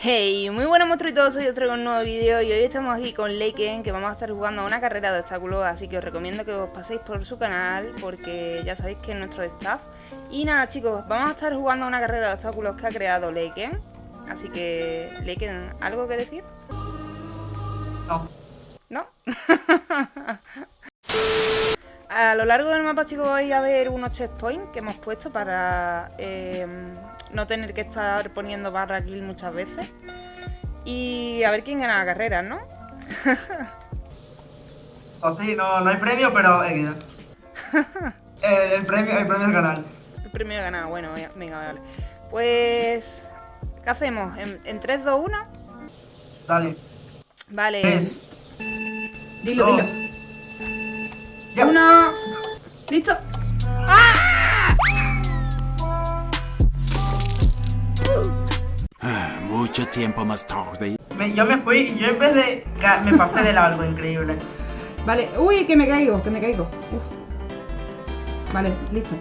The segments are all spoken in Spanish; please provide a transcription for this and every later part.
Hey, muy buenos monstruitos, hoy os traigo un nuevo vídeo y hoy estamos aquí con Leiken que vamos a estar jugando a una carrera de obstáculos así que os recomiendo que os paséis por su canal porque ya sabéis que es nuestro staff y nada chicos, vamos a estar jugando a una carrera de obstáculos que ha creado Leiken así que Leiken, ¿algo que decir? No. ¿No? a lo largo del mapa chicos vais a ver unos checkpoints que hemos puesto para... Eh, no tener que estar poniendo barra kill muchas veces. Y a ver quién gana la carrera, ¿no? o sí, no, no hay premio, pero eh, el, premio, el premio es ganar. El premio es ganar, bueno, venga, vale. Pues... ¿Qué hacemos? ¿En, en 3, 2, 1? Dale. Vale. 3. Dilo, dos, dilo. Ya. Uno. Listo. ¡Ah! Mucho tiempo más tarde. Me- yo me fui y yo en vez de... Me pasé de largo, increíble. Vale, uy, que me caigo, que me caigo. Uf. Vale, listo.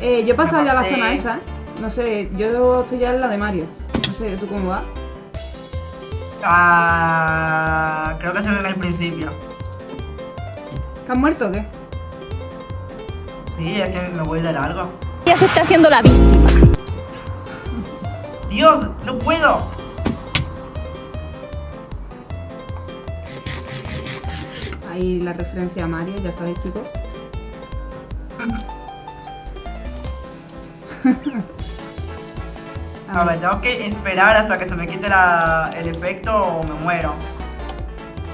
Eh, yo he pasado ya a la zona esa, ¿eh? No sé, yo estoy ya en la de Mario. No sé, ¿tú cómo vas? Ah, creo que se ve en el principio. ¿Te has muerto o qué? Sí, es que me voy de largo. Ella se está haciendo la víctima. Dios, no puedo. Ahí la referencia a Mario, ya sabéis, chicos. A ver, tengo que esperar hasta que se me quite la- el efecto o me muero.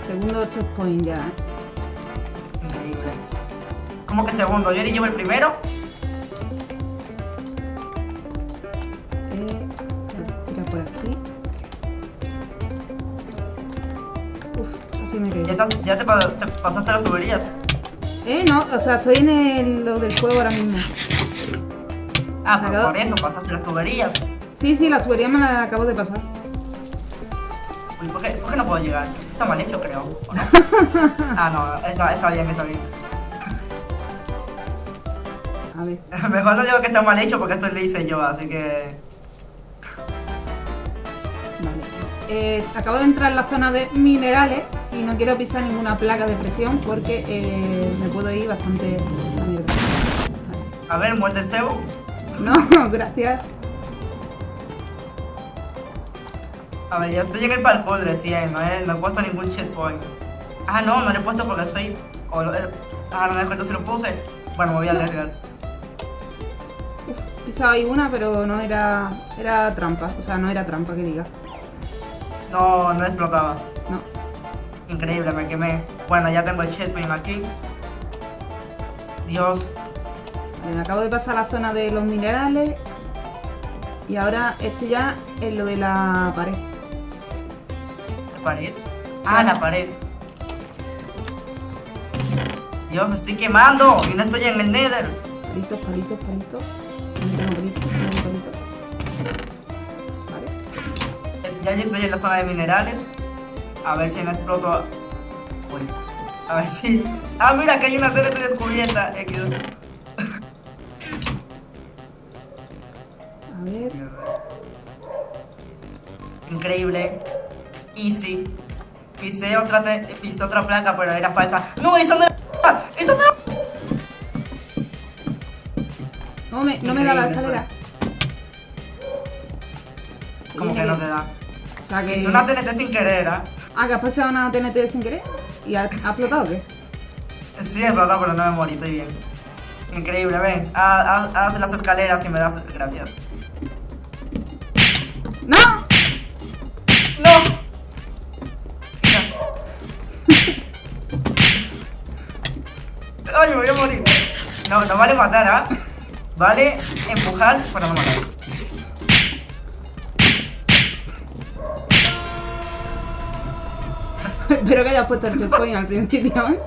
Segundo checkpoint ya, ¿eh? ¿Cómo que segundo? ¿Yo le llevo el primero? Eh, tira por aquí. Uf, así me ¿Ya, caigo. estás- ya te, pa- te pasaste las tuberías? Eh, no, o sea, estoy en el, lo del juego ahora mismo. Ah, Me pues acabo- por eso pasaste las tuberías. Sí, sí, la tubería me la acabo de pasar. Uy, ¿por qué, por qué no puedo llegar? Esto está mal hecho, creo. ¿o no? ah, no, está, está bien, está bien. A ver. Mejor no digo que está mal hecho porque esto lo hice yo, así que... Vale. Eh, acabo de entrar en la zona de minerales y no quiero pisar ninguna placa de presión porque eh, me puedo ir bastante a mierda. Vale. A ver, muerde el cebo. No, gracias. A ver, yo estoy en el parkour recién, no he, no he puesto ningún checkpoint. Ah, no, no lo he puesto porque soy... o lo- eh, ah, no, entonces lo puse. Bueno, me voy a arriesgar. Pisaba ahí una, pero no era. Era trampa. O sea, no era trampa que diga. No, no explotaba. No. Increíble, me quemé. Bueno, ya tengo el checkpoint aquí. Dios. Vale, me acabo de pasar la zona de los minerales. Y ahora estoy ya en lo de la pared. ¿La pared? Ah, la pared. Dios, me estoy quemando y no estoy en el nether. Palitos, palitos, palitos. Ya estoy en la zona de minerales. A ver si no exploto. Uy. A ver si. Ah, mira que hay una TNT descubierta. A ver. Increíble. Easy. Pisé otra, te- pisé otra placa, pero era falsa. ¡No, esa no era! ¡Esa no era! No me, no me da la escalera. Como que no te da. Sea que. Una TNT sin querer, ¿ah? Ah, que has pasado una TNT sin querer. ¿Y ha, ha explotado qué? Sí, es verdad, pero no me morí, estoy bien. Increíble, ven. Haz, las escaleras y me das gracias. ¡No! ¡No! Ay, me voy a morir. No, no vale matar, ¿ah? Vale empujar para no matar. Espero que hayas puesto el checkpoint al principio. ¿eh?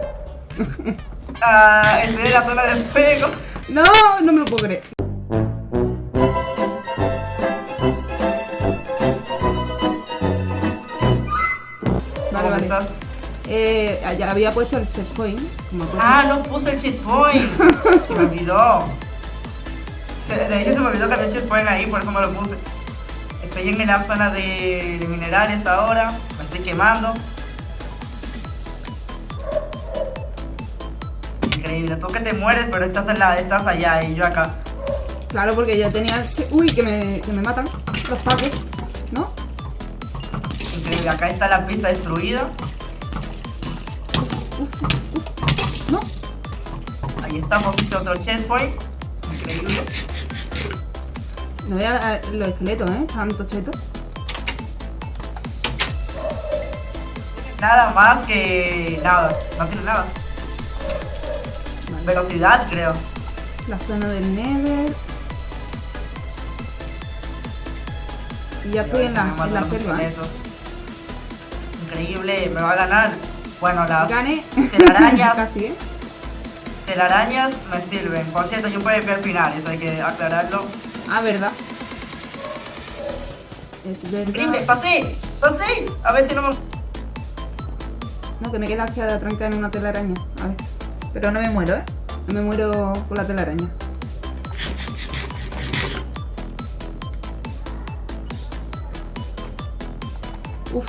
Ah, estoy en la zona del fuego. No, no me lo puedo creer. Vale, ¿Cómo vale. estás? Eh, ya había puesto el checkpoint. Ah, no puse el checkpoint. Se me olvidó. Se- de hecho, se me olvidó que había un checkpoint ahí, por eso no lo puse. estoy en la zona de, de minerales ahora. Me estoy quemando. Increíble, tú que te mueres, pero estás, en la, estás allá y yo acá. Claro, porque yo tenía... Uy, que me, que me matan los pacos, ¿no? Increíble, acá está la pista destruida. No. Ahí estamos, hice otro checkpoint. Increíble. No veas los esqueletos, ¿eh? Tanto chetos. Nada más que nada, no tiene nada. Velocidad, creo. La zona del Nether. Y ya estoy en la, en la selva. Increíble, me va a ganar. Bueno, las Gane. telarañas, Casi, ¿eh? telarañas me sirven. Por cierto, yo puedo ver al final, eso hay que aclararlo. Ah, verdad. Es Increíble, pasé, pasé. A ver si no me... No, que me queda aquí trancada en una telaraña. A ver. Pero no me muero, ¿eh? Me muero con la telaraña. Uf.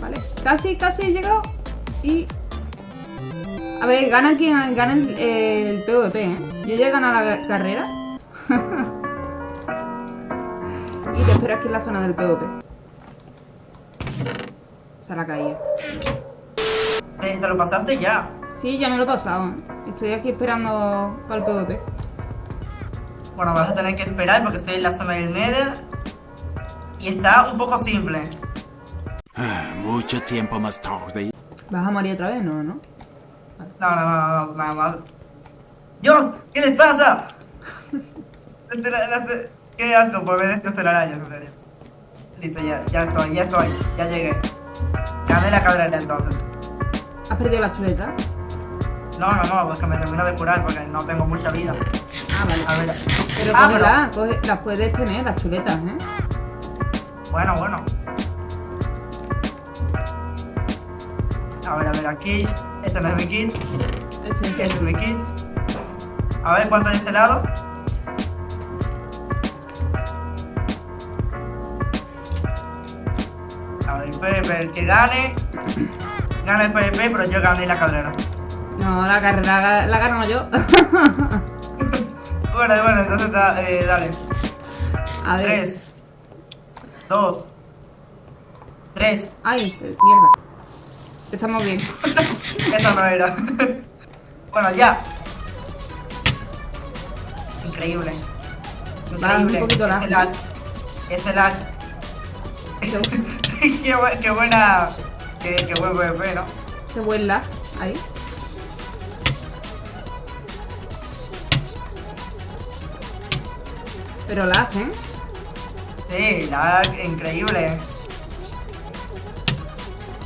Vale. Casi, casi he llegado. Y... A ver, gana quien gana el, el PvP, ¿eh? Yo ya he ganado la carrera. y te espero aquí en la zona del PvP. Se la. ¿Te, te lo pasaste ya. Sí, ya me lo he pasado. Estoy aquí esperando para el PvP. Bueno, vas a tener que esperar porque estoy en la zona del Nether. Y está un poco simple. Ah, Mucho tiempo más tarde. ¿Vas a morir otra vez? No, ¿no? No, no, no, no, nada más. ¡Dios! ¿Qué les pasa? Qué asco por ver estos telarañas, en serio. Listo, ya, ya estoy, ya estoy, ya llegué. Gané la cabrera entonces. ¿Has perdido la chuleta? No, no, no, pues que me termino de curar porque no tengo mucha vida. Ah, vale. A ver. Pero Ah, cógela, coge- las puedes tener, las chuletas, ¿eh? Bueno, bueno. A ver, a ver, aquí. Este no es mi kit. Este es mi kit. A ver cuánto de ese lado. A ver, PvP, el que gane. Gana el PvP, pero yo gané la carrera. No, la carrera la, la gano yo. Bueno, bueno, entonces da- eh, dale. A ver. 3, 2, 3. Ay, mierda. Estamos bien. Eso no era. bueno, ya. Increíble. Un Increíble. lag. lag. Ese lag. qué, bu- qué buena. Qué, qué buen PvP, ¿no? Qué buen lag. Ahí. Pero lag, ¿eh? Sí, lag increíble.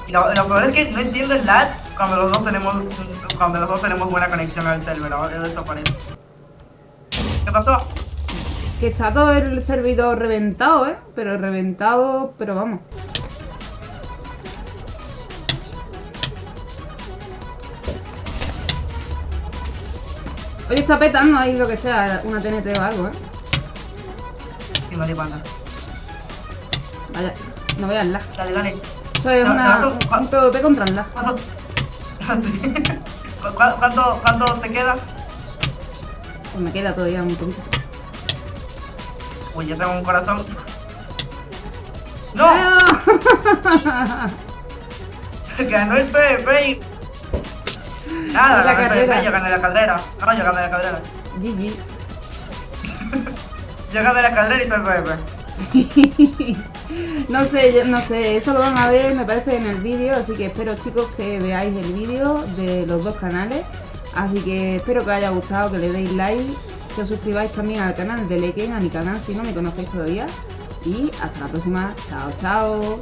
Y lo, lo peor es que no entiendo el lag cuando los dos tenemos cuando los dos tenemos buena conexión al server. Ahora eso parece. ¿Qué pasó? Que está todo el servidor reventado, ¿eh? Pero reventado, pero vamos. Oye, está petando ahí lo que sea, una TNT o algo, ¿eh? Vale, panda. Vaya, no veas lag. Dale, dale. Eso es No, una, no, un, PvP contra el lag. ¿Cuánto? Sí. ¿Cu- cu- ¿Cuánto, ¿Cuánto te queda? Pues me queda todavía un poquito. Uy, yo tengo un corazón. ¡No! Ganó el PvP. Nada, La ganó el carrera. PvP, yo gané la carrera. No, yo gané la carrera. GG. Yo gané la carrera y todo el PvP. no sé, no sé, eso lo van a ver, me parece, en el vídeo, así que espero chicos que veáis el vídeo de los dos canales. Así que espero que os haya gustado, que le deis like, que os suscribáis también al canal de Leken, a mi canal si no me conocéis todavía. Y hasta la próxima, chao, chao.